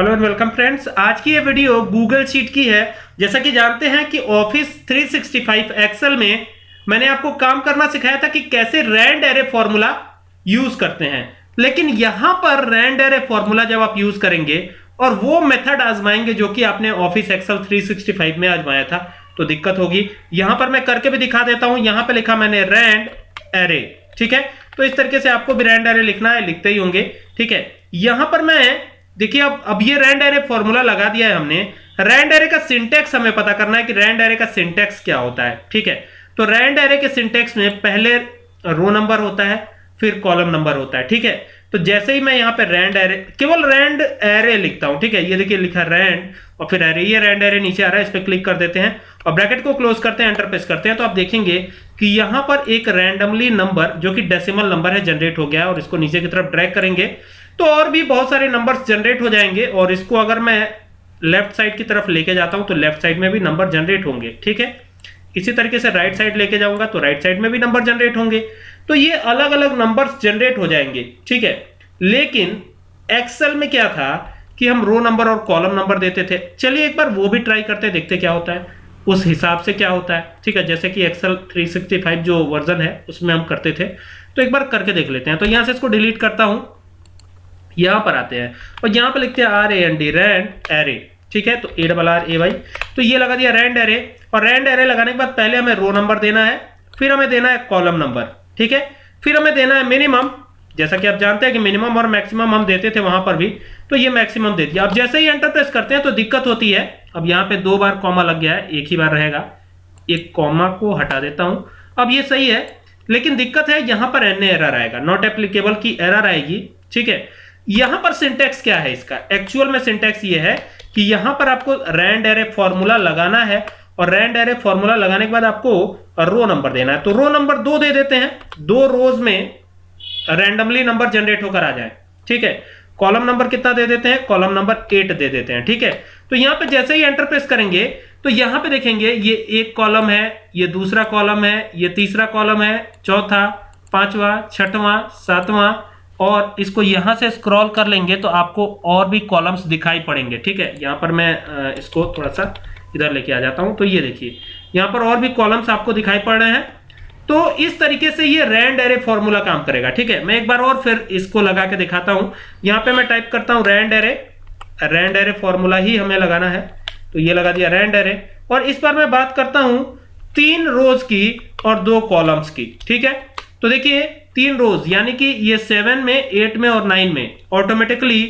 Hello and welcome friends आज की ये वीडियो गूगल शीट की है। जैसा कि जानते हैं कि ऑफ़िस 365 एक्सेल में मैंने आपको काम करना सिखाया था कि कैसे रैंड एरे फॉर्मूला यूज़ करते हैं। लेकिन यहाँ पर रैंड एरे फॉर्मूला जब आप यूज़ करेंगे और वो मेथड आजमाएँगे जो कि आपने ऑफ़िस एक्सेल 365 में आजमाया था तो दिक्कत होगी। यहाँ पर मैं करके भी दिखा देता हूँ। यहाँ पर लिखा मैंने रैंड एरे ठीक है? तो इस तरीके से आपको भी रैंड एरे लिखना है, लिखते ही होंगे, ठीक है? यहाँ पर मैं देखिए, अब अब ये रैंड एरे फॉर्मूला लगा दिया है हमने। रैंड एरे का सिंटेक्स हमें पता करना है कि रैंड एरे का सिंटेक्स क्या होता है, ठीक है? तो रैंड एरे के सिंटेक्स में पहले रो नंबर होता है, फिर कॉलम नंबर होता है, ठीक है? तो जैसे ही मैं यहाँ पे रैंड एरे केवल रैंड एरे लिखता हूँ, ठीक है? ये देखिए, लिखा रैंड और फिर एरे ये रैंड एरे नीचे आ रहा है, इस पर क्लिक कर देते हैं और ब्रैकेट को क्लोज करते हैं एंटर प्रेस करते हैं। तो आप देखेंगे कि यहाँ पर एक रैंडमली नंबर जो कि डेसिमल नंबर है जनरेट हो गया और इसको नीचे की तरफ़ ड्रैग करेंगे। तो और भी बहुत सारे नंबर्स जनरेट हो जाएँगे और इसको अगर मैं लेफ़्ट साइड की तरफ़ लेके जाता हूँ तो लेफ़्ट साइड में भी नंबर जनरेट होंगे, ठीक है? इसी तरीके से राइट साइड लेके जाऊँगा तो राइट साइड में भी नंबर जनरेट होंगे। तो ये अलग अलग नंबर्स जनरेट हो जाएँगे, ठीक है? लेकिन एक्सेल में क्या था कि हम रो नंबर और कॉलम नंबर देते थे। चलिए एक बार वो भी ट्राई करते, देखते क्या होता है। उस हिसाब से क्या होता है, ठीक है? जैसे कि एक्सेल 365 जो वर्जन है, उसमें हम करते थे। तो एक बार करके देख लेते हैं। तो यहाँ से इसको डिलीट करता हूँ। यहाँ पर आते हैं। और यहाँ पर लिखते हैं R A N D rand array ठीक है? तो A double R A Y तो ये लगा दिया रैंड एरे और रैंड एरे लगाने के बाद पहले हमें रो नंबर देना है, फिर हमें देना है कॉलम नंबर ठीक है? फिर हमें देना है मिनिमम जैसा कि आप जानते हैं कि मिनिमम और मैक्सिमम हम देते थे वहाँ पर भी तो ये मैक्सिमम दे दिया। अब जैसे ही एंटर प्रेस करते हैं तो दिक्कत होती है। अब यहाँ पे दो बार कॉमा लग गया है, एक ही बार रहेगा। एक कॉमा को हटा देता हूँ। अब ये सही है, लेकिन दिक्कत है, यहाँ पर एन एरर आएगा। नॉट एप्लीकेबल की एरर आएगी। ठीक है? यहाँ पर सिंटेक्स क्या है इसका? एक्चुअल में सिंटेक्स ये है कि यहाँ पर आपको रैंड एरे फॉर्मूला लगाना है और रैंड एरे फॉर्मूला लगाने के बाद आपको रो नंबर देना है। तो रो नंबर दो दे देते हैं। दो रोज में रैंडमली नंबर जनरेट होकर आ जाए। ठीक है? कॉलम नंबर कितना दे देते हैं? कॉलम नंबर एट दे देते हैं। ठीक है? तो यहाँ पे जैसे ही एंटर प्रेस करेंगे तो यहाँ पे देखेंगे ये एक कॉलम है, ये दूसरा कॉलम है, ये तीसरा कॉलम है, चौथा, पांचवा, छठवां, सातवां और इसको यहाँ से स्क्रॉल कर लेंगे तो आपको और भी कॉलम्स दिखाई पड़ेंगे, ठीक है? यहाँ पर मैं इसको थोड़ा सा इधर लेके आ जाता हूँ। तो ये देखिए, यहाँ पर और भी कॉलम्स आपको दिखाई पड़ रहे हैं। तो इस तरीके से ये रैंड एरे फॉर्मूला काम करेगा, ठीक है? मैं एक बार और फिर इसको लगा के दिखाता हूँ। यहाँ पे मैं टाइप करता हूँ rand array rand array formula ही हमें लगाना है। तो ये लगा दिया रैंड एरे और इस बार मैं बात करता हूँ तीन रोज की और दो कॉलम्स की, ठीक है? तो देखिए तीन रोज यानी कि ये सेवन में एट में और नाइन में ऑटोमेटिकली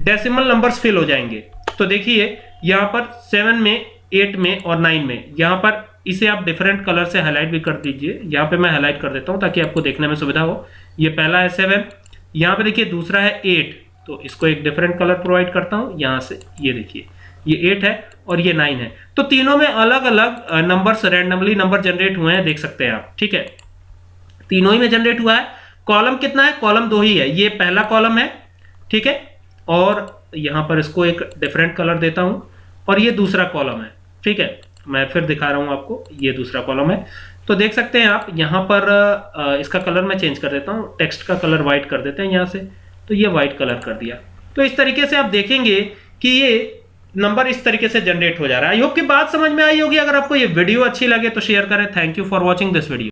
डेसिमल नंबर्स फिल हो जाएँगे। तो देखिए, यहाँ पर सेवन में एट में और नाइन में, यहाँ पर इसे आप डिफरेंट कलर से हाईलाइट भी कर दीजिए। यहाँ पे मैं हाईलाइट कर देता हूँ ताकि आपको देखने में सुविधा हो। ये पहला है सेवन यहाँ पे देखिए दूसरा है एट तो इसको एक डिफरेंट कलर प्रोवाइड करता हूँ, यहाँ से ये देखिए, ये एट है और ये नाइन है। तो तीनों में अलग अलग नंबर्स रैंडमली नंबर जनरेट हुए हैं, देख सकते हैं आप, ठीक है? तीनों ही में जनरेट हुआ है। कॉलम कितना है? कॉलम दो ही है। ये पहला कॉलम है, ठीक है? और यहाँ पर इसको एक डिफरेंट कलर देता हूँ। और ये दूसरा कॉलम है, ठीक है? मैं फिर दिखा रहा हूँ आपको, ये दूसरा कॉलम है। तो देख सकते हैं आप, यहाँ पर इसका कलर मैं चेंज कर देता हूँ। टेक्स्ट का कलर व्हाइट कर देते हैं यहाँ से। तो ये वाइट कलर कर दिया। तो इस तरीके से आप देखेंगे कि ये नंबर इस तरीके से जनरेट हो जा रहा है। आई होप की बात समझ में आई होगी। अगर आपको ये वीडियो अच्छी लगे तो शेयर करें। Thank you for watching this video